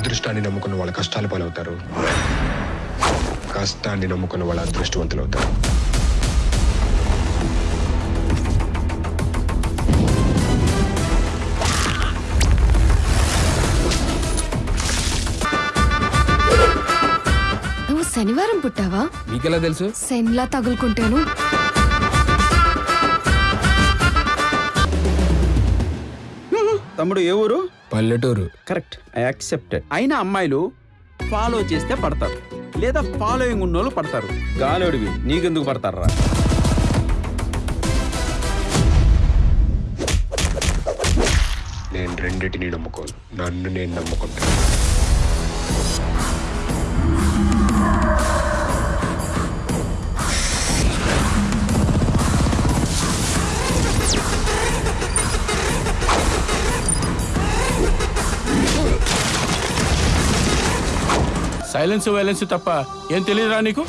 అదృష్టాన్ని నమ్ముకున్న వాళ్ళ కష్టాలు పాలవుతారు. కష్టాన్ని నమ్ముకున్న వాళ్ళ అదృష్టవంతులు అవుతారు నువ్వు శనివారం పుట్టావా? మీకెలా తెలుసు? సెన్లా తగులుకుంటాను. తమ్ముడు ఏ ఊరు? పల్లెటూరు. కరెక్ట్. ఐ యాక్సెప్టెడ్ అయినా అమ్మాయిలు ఫాలో చేస్తే పడతారు. లేదా ఫాలోయింగ్ ఉన్నోళ్ళు పడతారు. గాలోడివి నీకెందుకు పడతారా నేను రెండింటిని నమ్ముకోను. నన్ను నేను నమ్ముకుంటాను. సైలెన్స్ వైలెన్స్ తప్ప ఏం తెలియదురా నీకు?